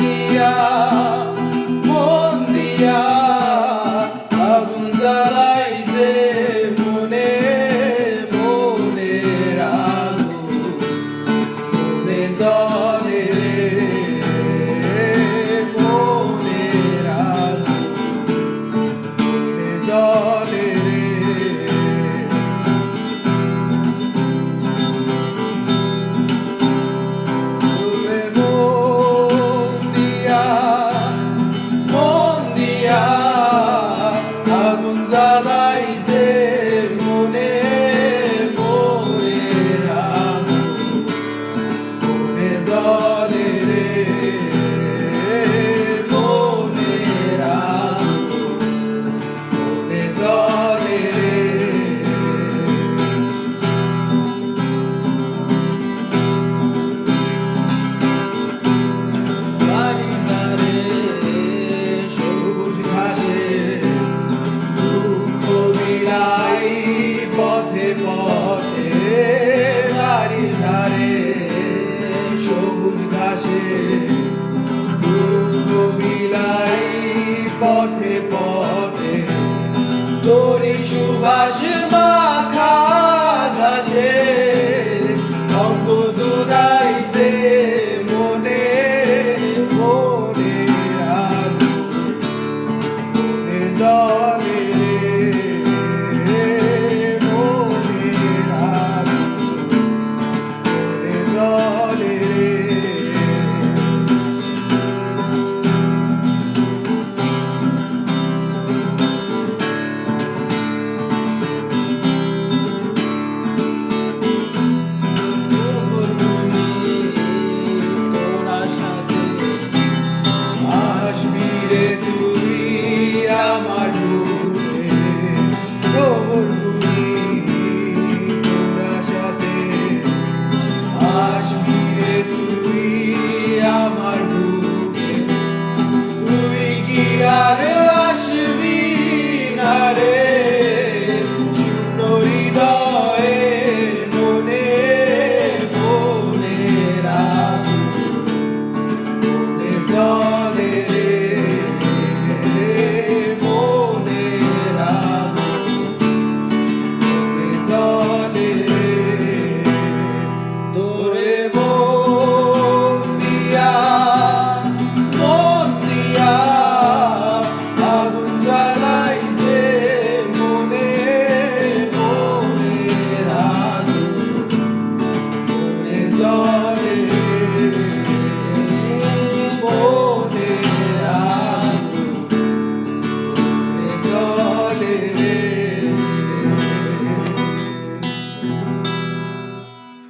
দিয়া মন দিয়া আগুন জ্বালাইছে মনে মনে আগুন মনে জলে মনে বিলাই পথে পথে তোরি সুবাস